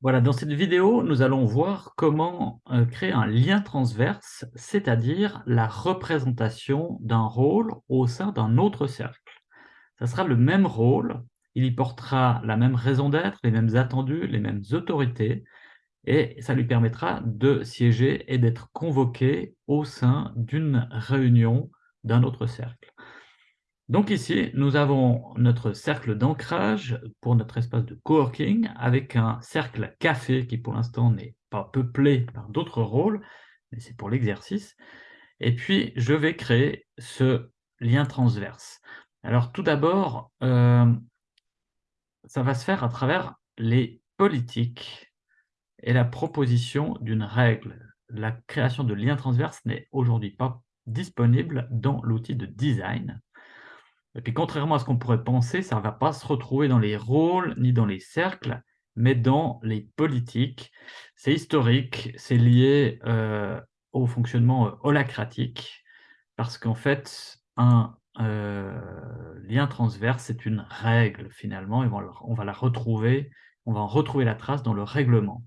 Voilà, dans cette vidéo, nous allons voir comment euh, créer un lien transverse, c'est-à-dire la représentation d'un rôle au sein d'un autre cercle. Ça sera le même rôle, il y portera la même raison d'être, les mêmes attendus, les mêmes autorités, et ça lui permettra de siéger et d'être convoqué au sein d'une réunion d'un autre cercle. Donc ici, nous avons notre cercle d'ancrage pour notre espace de coworking avec un cercle café qui pour l'instant n'est pas peuplé par d'autres rôles, mais c'est pour l'exercice. Et puis, je vais créer ce lien transverse. Alors tout d'abord, euh, ça va se faire à travers les politiques et la proposition d'une règle. La création de liens transverses n'est aujourd'hui pas disponible dans l'outil de design. Et puis contrairement à ce qu'on pourrait penser, ça ne va pas se retrouver dans les rôles ni dans les cercles, mais dans les politiques. C'est historique, c'est lié euh, au fonctionnement euh, holacratique, parce qu'en fait, un euh, lien transverse, c'est une règle finalement, et on va la retrouver, on va en retrouver la trace dans le règlement.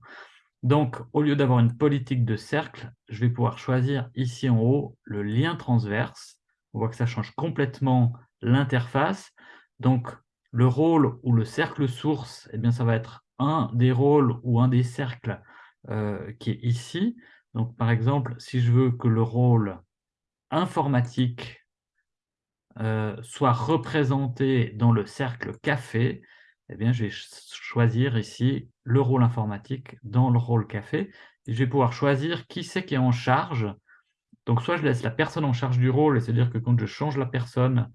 Donc, au lieu d'avoir une politique de cercle, je vais pouvoir choisir ici en haut le lien transverse. On voit que ça change complètement l'interface. Donc, le rôle ou le cercle source, eh bien, ça va être un des rôles ou un des cercles euh, qui est ici. Donc, par exemple, si je veux que le rôle informatique euh, soit représenté dans le cercle café, eh bien, je vais choisir ici le rôle informatique dans le rôle café. Et je vais pouvoir choisir qui c'est qui est en charge. Donc, soit je laisse la personne en charge du rôle, et c'est-à-dire que quand je change la personne,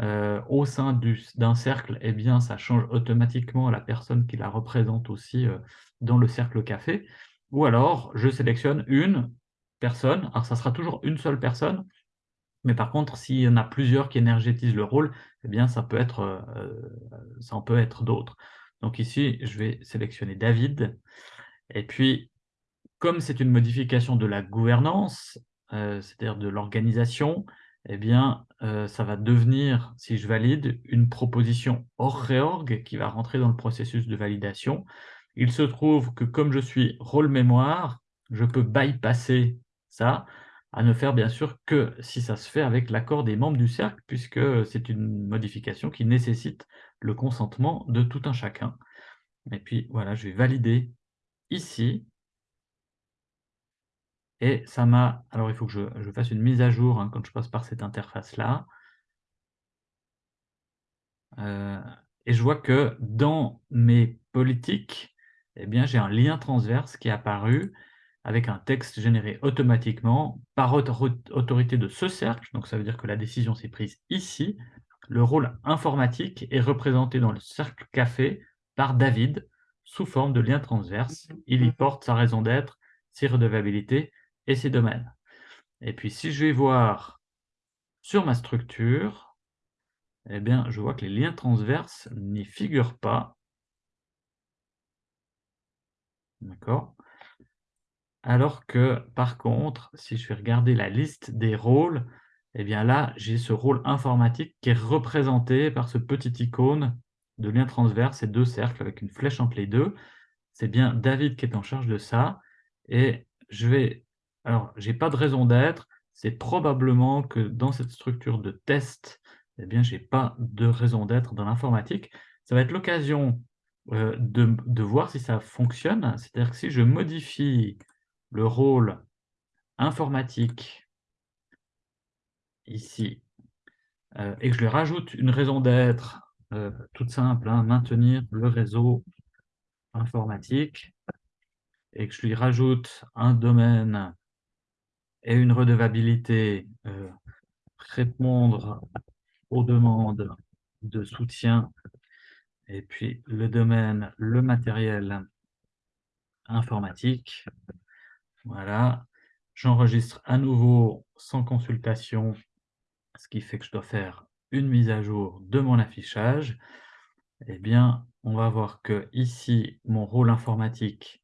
euh, au sein d'un cercle, eh bien, ça change automatiquement la personne qui la représente aussi euh, dans le cercle café. Ou alors, je sélectionne une personne, alors ça sera toujours une seule personne, mais par contre, s'il y en a plusieurs qui énergétisent le rôle, eh bien, ça peut être, euh, ça en peut être d'autres. Donc ici, je vais sélectionner David. Et puis, comme c'est une modification de la gouvernance, c'est-à-dire de l'organisation, eh bien, euh, ça va devenir, si je valide, une proposition hors réorg qui va rentrer dans le processus de validation. Il se trouve que comme je suis rôle mémoire, je peux bypasser ça, à ne faire bien sûr que si ça se fait avec l'accord des membres du cercle, puisque c'est une modification qui nécessite le consentement de tout un chacun. Et puis voilà, je vais valider ici, et ça m'a... Alors, il faut que je, fasse une mise à jour hein, quand je passe par cette interface-là. Euh, et je vois que dans mes politiques, eh bien, j'ai un lien transverse qui est apparu avec un texte généré automatiquement par autorité de ce cercle. Donc, ça veut dire que la décision s'est prise ici. Le rôle informatique est représenté dans le cercle café par David sous forme de lien transverse. Il y porte sa raison d'être, ses redevabilités et ses domaines. Et puis, si je vais voir sur ma structure, eh bien, je vois que les liens transverses n'y figurent pas. D'accord? Alors que, par contre, si je vais regarder la liste des rôles, eh bien là, j'ai ce rôle informatique qui est représenté par ce petit icône de lien transverse et deux cercles avec une flèche entre les deux. C'est bien David qui est en charge de ça. Et je vais alors, je n'ai pas de raison d'être. C'est probablement que dans cette structure de test, eh bien, je n'ai pas de raison d'être dans l'informatique. Ça va être l'occasion euh, de, voir si ça fonctionne. C'est-à-dire que si je modifie le rôle informatique ici, euh, et que je lui rajoute une raison d'être euh, toute simple, hein, maintenir le réseau informatique, et que je lui rajoute un domaine et une redevabilité, euh, répondre aux demandes de soutien, et puis le domaine, le matériel informatique. Voilà, j'enregistre à nouveau sans consultation, ce qui fait que je dois faire une mise à jour de mon affichage. Eh bien, on va voir que ici, mon rôle informatique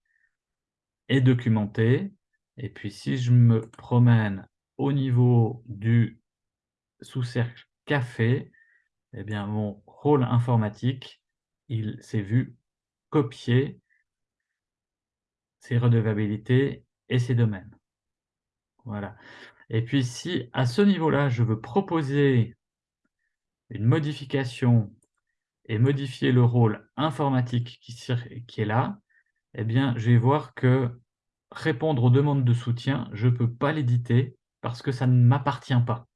est documenté. Et puis, si je me promène au niveau du sous-cercle café, eh bien, mon rôle informatique, il s'est vu copier ses redevabilités et ses domaines. Voilà et puis si, à ce niveau-là, je veux proposer une modification et modifier le rôle informatique qui est là, et bien, je vais voir que répondre aux demandes de soutien, je peux pas l'éditer parce que ça ne m'appartient pas.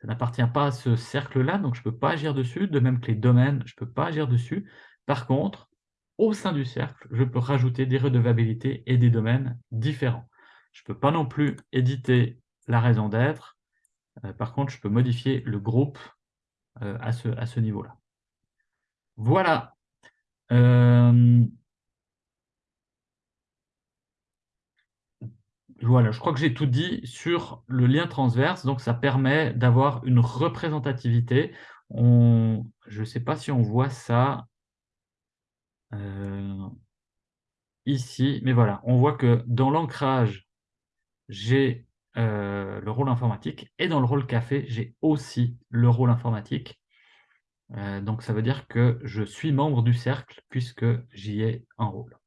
Ça n'appartient pas à ce cercle-là, donc je peux pas agir dessus, de même que les domaines, je peux pas agir dessus. Par contre, au sein du cercle, je peux rajouter des redevabilités et des domaines différents. Je peux pas non plus éditer la raison d'être, heu, par contre, je peux modifier le groupe, heu, à ce à ce niveau-là. Voilà, hem Voilà, je crois que j'ai tout dit sur le lien transverse, donc ça permet d'avoir une représentativité. Je sais pas si on voit ça heu ici, mais voilà, on voit que dans l'ancrage, j'ai, heu, le rôle informatique et dans le rôle café, j'ai aussi le rôle informatique. Heu, donc ça veut dire que je suis membre du cercle puisque j'y ai un rôle.